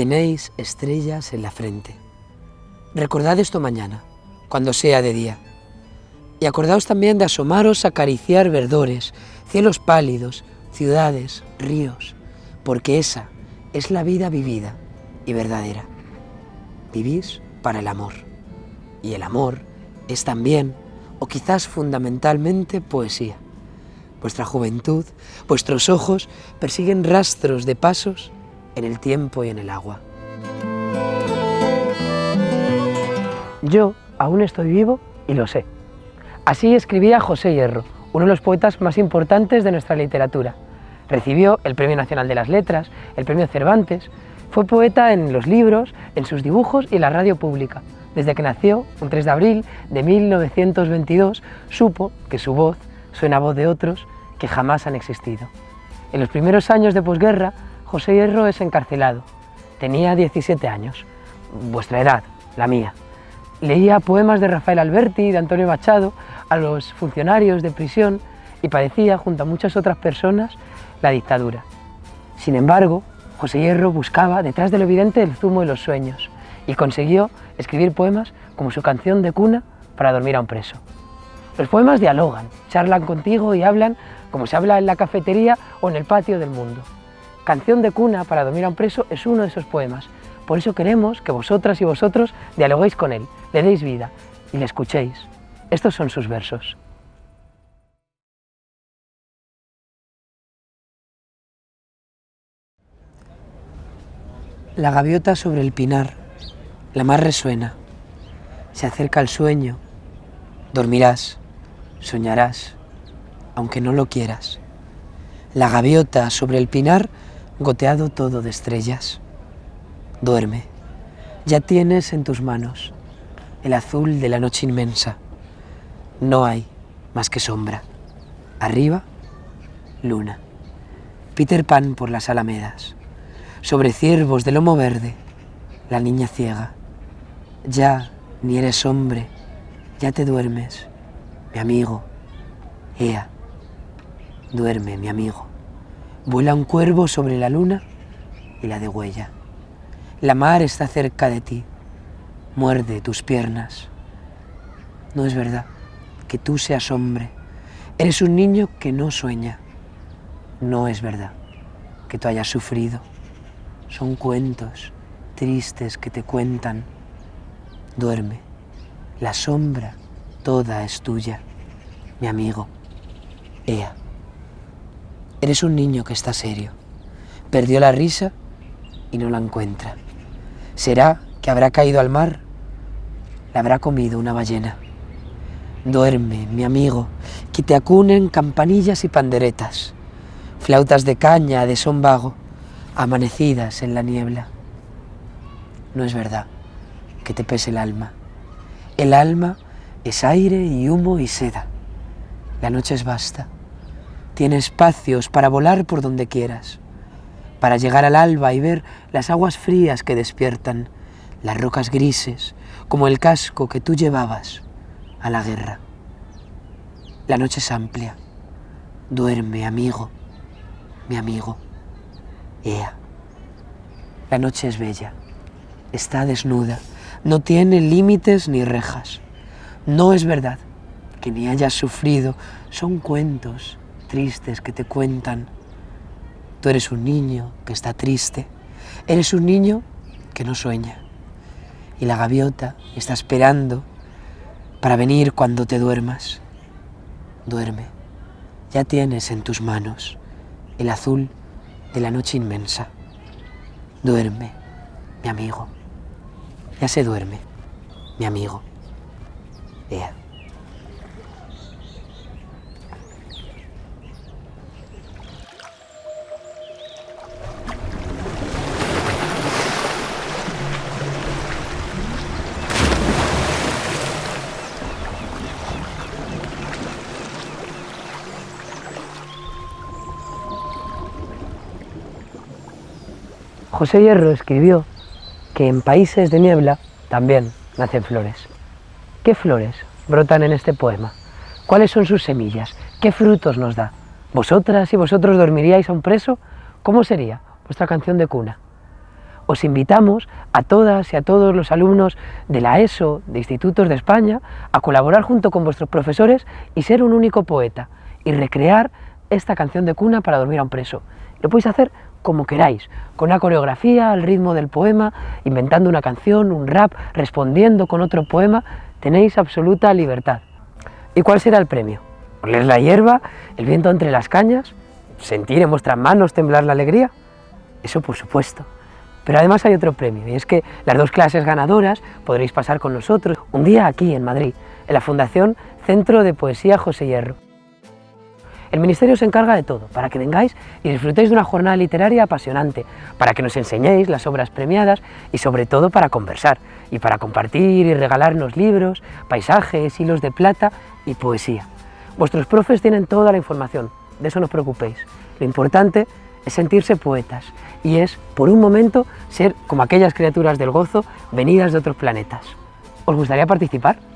tenéis estrellas en la frente. Recordad esto mañana, cuando sea de día. Y acordaos también de asomaros a acariciar verdores, cielos pálidos, ciudades, ríos, porque esa es la vida vivida y verdadera. Vivís para el amor. Y el amor es también, o quizás fundamentalmente, poesía. Vuestra juventud, vuestros ojos persiguen rastros de pasos en el tiempo y en el agua. Yo aún estoy vivo y lo sé. Así escribía José Hierro, uno de los poetas más importantes de nuestra literatura. Recibió el Premio Nacional de las Letras, el Premio Cervantes, fue poeta en los libros, en sus dibujos y en la radio pública. Desde que nació, un 3 de abril de 1922, supo que su voz suena a voz de otros que jamás han existido. En los primeros años de posguerra, José Hierro es encarcelado. Tenía 17 años, vuestra edad, la mía. Leía poemas de Rafael Alberti y de Antonio Machado a los funcionarios de prisión y padecía, junto a muchas otras personas, la dictadura. Sin embargo, José Hierro buscaba, detrás de lo evidente, el zumo de los sueños y consiguió escribir poemas como su canción de cuna para dormir a un preso. Los poemas dialogan, charlan contigo y hablan como se habla en la cafetería o en el patio del mundo. Canción de cuna para dormir a un preso es uno de esos poemas. Por eso queremos que vosotras y vosotros dialoguéis con él, le deis vida y le escuchéis. Estos son sus versos. La gaviota sobre el pinar, la mar resuena, se acerca el sueño, dormirás, soñarás, aunque no lo quieras. La gaviota sobre el pinar, goteado todo de estrellas. Duerme, ya tienes en tus manos el azul de la noche inmensa. No hay más que sombra. Arriba, luna. Peter Pan por las alamedas. Sobre ciervos de lomo verde, la niña ciega. Ya ni eres hombre, ya te duermes, mi amigo. Ea, duerme, mi amigo. Vuela un cuervo sobre la luna y la degüella. La mar está cerca de ti, muerde tus piernas. No es verdad que tú seas hombre. Eres un niño que no sueña. No es verdad que tú hayas sufrido. Son cuentos tristes que te cuentan. Duerme. La sombra toda es tuya, mi amigo. Ea. Eres un niño que está serio. Perdió la risa y no la encuentra. ¿Será que habrá caído al mar? La habrá comido una ballena. Duerme, mi amigo, que te acunen campanillas y panderetas, flautas de caña de son vago, amanecidas en la niebla. No es verdad que te pese el alma. El alma es aire y humo y seda. La noche es vasta. Tiene espacios para volar por donde quieras, para llegar al alba y ver las aguas frías que despiertan, las rocas grises, como el casco que tú llevabas a la guerra. La noche es amplia. Duerme, amigo, mi amigo. Ea. La noche es bella. Está desnuda. No tiene límites ni rejas. No es verdad que ni hayas sufrido. Son cuentos tristes que te cuentan. Tú eres un niño que está triste. Eres un niño que no sueña. Y la gaviota está esperando para venir cuando te duermas. Duerme. Ya tienes en tus manos el azul de la noche inmensa. Duerme, mi amigo. Ya se duerme, mi amigo. Ea. José Hierro escribió que en países de niebla también nacen flores. ¿Qué flores brotan en este poema? ¿Cuáles son sus semillas? ¿Qué frutos nos da? ¿Vosotras y vosotros dormiríais a un preso? ¿Cómo sería vuestra canción de cuna? os invitamos a todas y a todos los alumnos de la ESO, de institutos de España, a colaborar junto con vuestros profesores y ser un único poeta y recrear esta canción de cuna para dormir a un preso. Lo podéis hacer como queráis, con una coreografía al ritmo del poema, inventando una canción, un rap, respondiendo con otro poema, tenéis absoluta libertad. ¿Y cuál será el premio? ¿Oler la hierba, el viento entre las cañas, sentir en vuestras manos temblar la alegría? Eso por supuesto. Pero además hay otro premio, y es que las dos clases ganadoras podréis pasar con nosotros un día aquí en Madrid, en la Fundación Centro de Poesía José Hierro. El Ministerio se encarga de todo, para que vengáis y disfrutéis de una jornada literaria apasionante, para que nos enseñéis las obras premiadas y sobre todo para conversar, y para compartir y regalarnos libros, paisajes, hilos de plata y poesía. Vuestros profes tienen toda la información, de eso no os preocupéis. Lo importante es sentirse poetas y es, por un momento, ser como aquellas criaturas del gozo venidas de otros planetas. ¿Os gustaría participar?